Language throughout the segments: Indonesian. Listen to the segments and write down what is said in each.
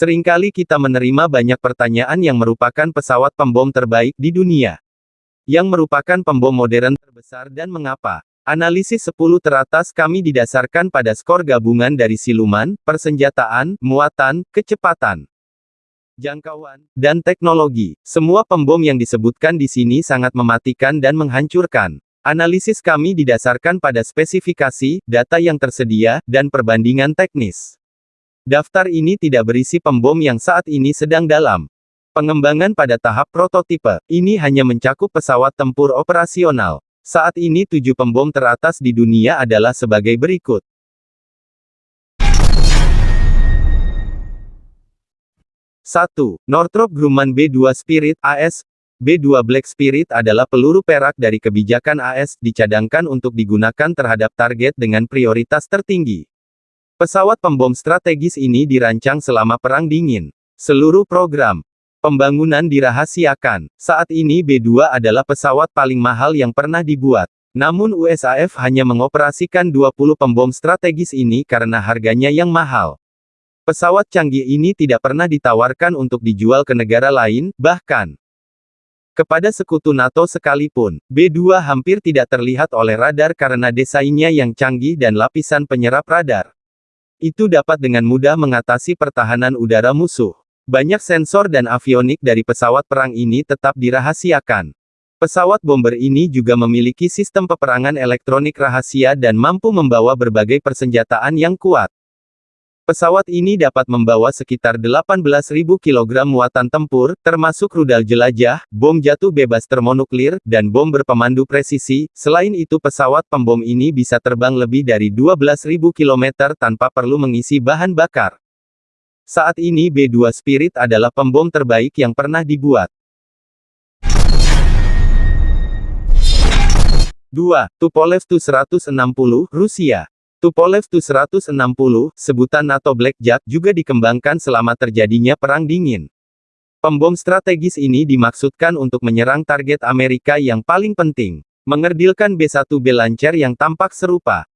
Seringkali kita menerima banyak pertanyaan yang merupakan pesawat pembom terbaik di dunia. Yang merupakan pembom modern terbesar dan mengapa. Analisis 10 teratas kami didasarkan pada skor gabungan dari siluman, persenjataan, muatan, kecepatan, jangkauan, dan teknologi. Semua pembom yang disebutkan di sini sangat mematikan dan menghancurkan. Analisis kami didasarkan pada spesifikasi, data yang tersedia, dan perbandingan teknis. Daftar ini tidak berisi pembom yang saat ini sedang dalam pengembangan pada tahap prototipe. Ini hanya mencakup pesawat tempur operasional. Saat ini tujuh pembom teratas di dunia adalah sebagai berikut. 1. Northrop Grumman B-2 Spirit AS B-2 Black Spirit adalah peluru perak dari kebijakan AS, dicadangkan untuk digunakan terhadap target dengan prioritas tertinggi. Pesawat pembom strategis ini dirancang selama Perang Dingin. Seluruh program pembangunan dirahasiakan. Saat ini B-2 adalah pesawat paling mahal yang pernah dibuat. Namun USAF hanya mengoperasikan 20 pembom strategis ini karena harganya yang mahal. Pesawat canggih ini tidak pernah ditawarkan untuk dijual ke negara lain, bahkan kepada sekutu NATO sekalipun. B-2 hampir tidak terlihat oleh radar karena desainnya yang canggih dan lapisan penyerap radar. Itu dapat dengan mudah mengatasi pertahanan udara musuh. Banyak sensor dan avionik dari pesawat perang ini tetap dirahasiakan. Pesawat bomber ini juga memiliki sistem peperangan elektronik rahasia dan mampu membawa berbagai persenjataan yang kuat. Pesawat ini dapat membawa sekitar 18.000 kg muatan tempur, termasuk rudal jelajah, bom jatuh bebas termonuklir, dan bom berpemandu presisi. Selain itu pesawat pembom ini bisa terbang lebih dari 12.000 km tanpa perlu mengisi bahan bakar. Saat ini B-2 Spirit adalah pembom terbaik yang pernah dibuat. 2. Tupolev Tu-160, Rusia Tupolev Tu-160, sebutan NATO Blackjack, juga dikembangkan selama terjadinya Perang Dingin. Pembom strategis ini dimaksudkan untuk menyerang target Amerika yang paling penting, mengerdilkan B-1B Lancer yang tampak serupa.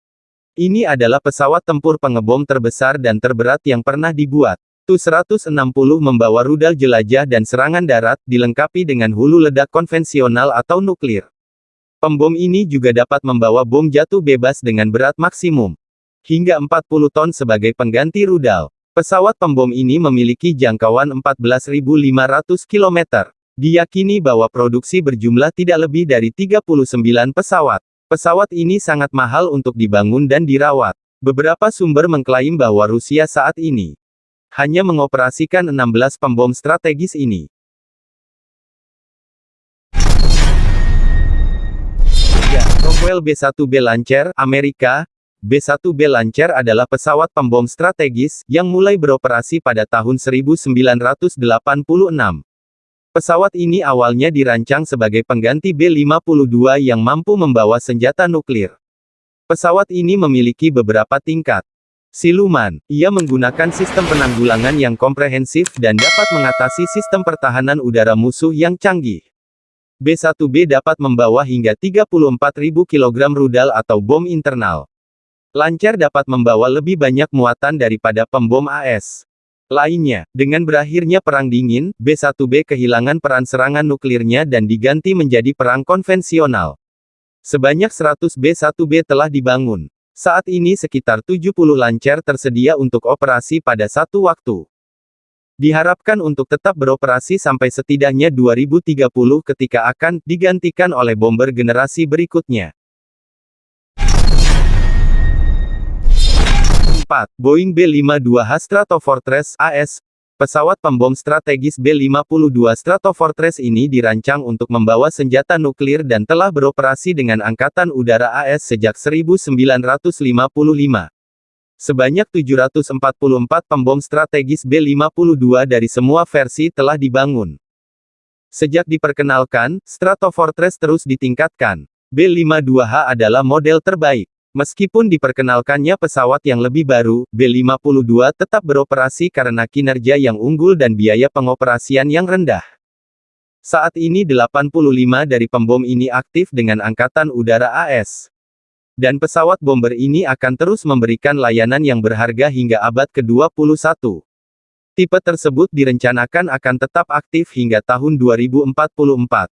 Ini adalah pesawat tempur pengebom terbesar dan terberat yang pernah dibuat. Tu-160 membawa rudal jelajah dan serangan darat, dilengkapi dengan hulu ledak konvensional atau nuklir. Pembom ini juga dapat membawa bom jatuh bebas dengan berat maksimum hingga 40 ton sebagai pengganti rudal. Pesawat pembom ini memiliki jangkauan 14.500 km. Diyakini bahwa produksi berjumlah tidak lebih dari 39 pesawat. Pesawat ini sangat mahal untuk dibangun dan dirawat. Beberapa sumber mengklaim bahwa Rusia saat ini hanya mengoperasikan 16 pembom strategis ini. Rockwell B-1B Lancer, Amerika, B-1B Lancer adalah pesawat pembom strategis, yang mulai beroperasi pada tahun 1986. Pesawat ini awalnya dirancang sebagai pengganti B-52 yang mampu membawa senjata nuklir. Pesawat ini memiliki beberapa tingkat. Siluman, ia menggunakan sistem penanggulangan yang komprehensif dan dapat mengatasi sistem pertahanan udara musuh yang canggih. B-1B dapat membawa hingga 34.000 kg rudal atau bom internal. Lancar dapat membawa lebih banyak muatan daripada pembom AS. Lainnya, dengan berakhirnya Perang Dingin, B-1B kehilangan peran serangan nuklirnya dan diganti menjadi perang konvensional. Sebanyak 100 B-1B telah dibangun. Saat ini sekitar 70 lancar tersedia untuk operasi pada satu waktu. Diharapkan untuk tetap beroperasi sampai setidaknya 2030 ketika akan digantikan oleh bomber generasi berikutnya. 4. Boeing B-52H Stratofortress AS Pesawat pembom strategis B-52 Stratofortress ini dirancang untuk membawa senjata nuklir dan telah beroperasi dengan Angkatan Udara AS sejak 1955. Sebanyak 744 pembom strategis B-52 dari semua versi telah dibangun. Sejak diperkenalkan, Stratofortress terus ditingkatkan. B-52H adalah model terbaik. Meskipun diperkenalkannya pesawat yang lebih baru, B-52 tetap beroperasi karena kinerja yang unggul dan biaya pengoperasian yang rendah. Saat ini 85 dari pembom ini aktif dengan Angkatan Udara AS. Dan pesawat bomber ini akan terus memberikan layanan yang berharga hingga abad ke-21. Tipe tersebut direncanakan akan tetap aktif hingga tahun 2044.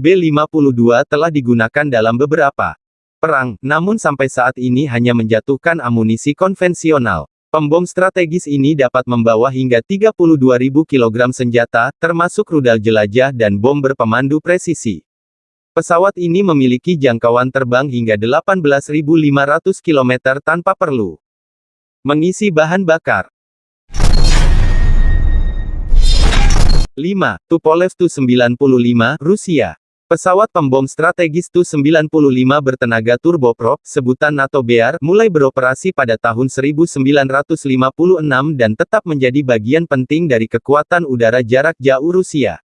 B-52 telah digunakan dalam beberapa perang, namun sampai saat ini hanya menjatuhkan amunisi konvensional. Pembom strategis ini dapat membawa hingga 32.000 kg senjata, termasuk rudal jelajah dan bom berpemandu presisi. Pesawat ini memiliki jangkauan terbang hingga 18.500 km tanpa perlu mengisi bahan bakar. 5. Tupolev Tu-95, Rusia Pesawat pembom strategis Tu-95 bertenaga turboprop, sebutan NATO BR, mulai beroperasi pada tahun 1956 dan tetap menjadi bagian penting dari kekuatan udara jarak jauh Rusia.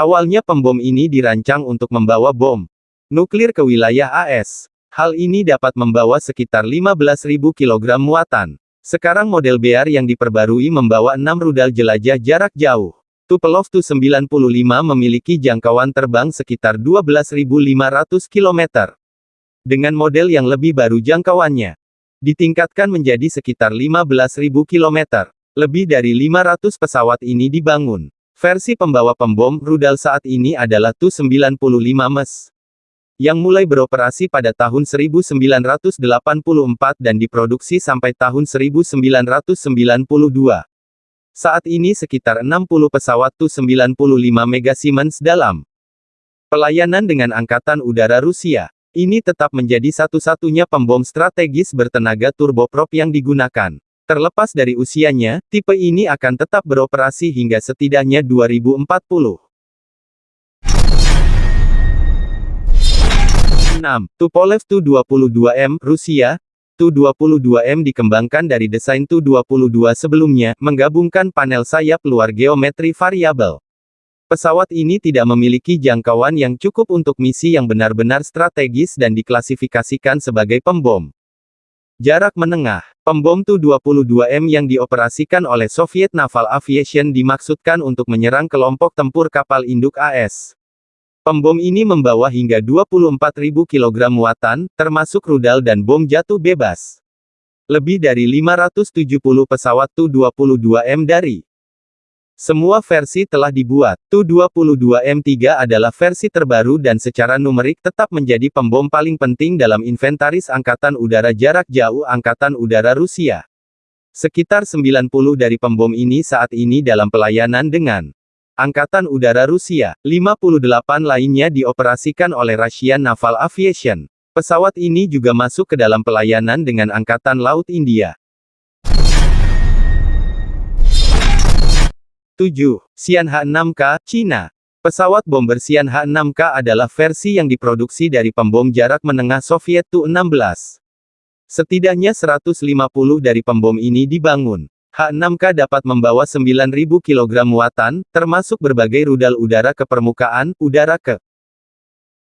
Awalnya pembom ini dirancang untuk membawa bom nuklir ke wilayah AS. Hal ini dapat membawa sekitar 15.000 kg muatan. Sekarang model BR yang diperbarui membawa 6 rudal jelajah jarak jauh. Tupolev Tu-95 memiliki jangkauan terbang sekitar 12.500 km. Dengan model yang lebih baru jangkauannya ditingkatkan menjadi sekitar 15.000 km. Lebih dari 500 pesawat ini dibangun. Versi pembawa pembom rudal saat ini adalah Tu-95 MES yang mulai beroperasi pada tahun 1984 dan diproduksi sampai tahun 1992. Saat ini sekitar 60 pesawat Tu-95 Mega Siemens dalam pelayanan dengan Angkatan Udara Rusia. Ini tetap menjadi satu-satunya pembom strategis bertenaga turboprop yang digunakan. Terlepas dari usianya, tipe ini akan tetap beroperasi hingga setidaknya 2040. 6. Tupolev Tu-22M, Rusia, Tu-22M dikembangkan dari desain Tu-22 sebelumnya, menggabungkan panel sayap luar geometri variabel. Pesawat ini tidak memiliki jangkauan yang cukup untuk misi yang benar-benar strategis dan diklasifikasikan sebagai pembom. Jarak menengah, pembom Tu-22M yang dioperasikan oleh Soviet Naval Aviation dimaksudkan untuk menyerang kelompok tempur kapal induk AS. Pembom ini membawa hingga 24.000 kg muatan, termasuk rudal dan bom jatuh bebas. Lebih dari 570 pesawat Tu-22M dari semua versi telah dibuat. Tu-22M3 adalah versi terbaru dan secara numerik tetap menjadi pembom paling penting dalam inventaris Angkatan Udara Jarak Jauh Angkatan Udara Rusia. Sekitar 90 dari pembom ini saat ini dalam pelayanan dengan Angkatan Udara Rusia, 58 lainnya dioperasikan oleh Russian Naval Aviation. Pesawat ini juga masuk ke dalam pelayanan dengan Angkatan Laut India. 7. Xian H-6K, Cina. Pesawat bomber Xian H-6K adalah versi yang diproduksi dari pembom jarak menengah Soviet Tu-16. Setidaknya 150 dari pembom ini dibangun. H6K dapat membawa 9.000 kg muatan, termasuk berbagai rudal udara ke permukaan, udara ke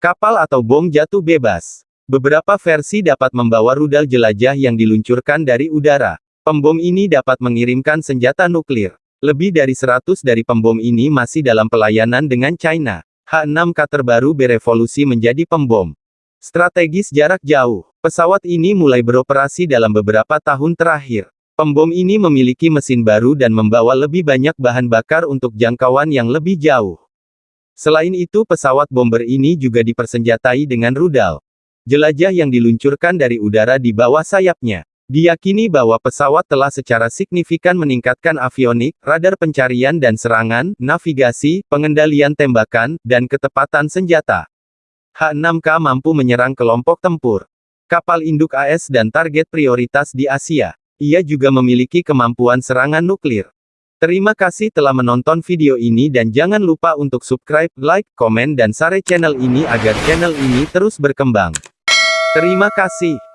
kapal atau bom jatuh bebas. Beberapa versi dapat membawa rudal jelajah yang diluncurkan dari udara. Pembom ini dapat mengirimkan senjata nuklir. Lebih dari 100 dari pembom ini masih dalam pelayanan dengan China. H6K terbaru berevolusi menjadi pembom strategis jarak jauh. Pesawat ini mulai beroperasi dalam beberapa tahun terakhir. Pembom ini memiliki mesin baru dan membawa lebih banyak bahan bakar untuk jangkauan yang lebih jauh. Selain itu pesawat bomber ini juga dipersenjatai dengan rudal. Jelajah yang diluncurkan dari udara di bawah sayapnya. Diyakini bahwa pesawat telah secara signifikan meningkatkan avionik, radar pencarian dan serangan, navigasi, pengendalian tembakan, dan ketepatan senjata. H-6K mampu menyerang kelompok tempur, kapal induk AS dan target prioritas di Asia. Ia juga memiliki kemampuan serangan nuklir. Terima kasih telah menonton video ini dan jangan lupa untuk subscribe, like, komen dan share channel ini agar channel ini terus berkembang. Terima kasih.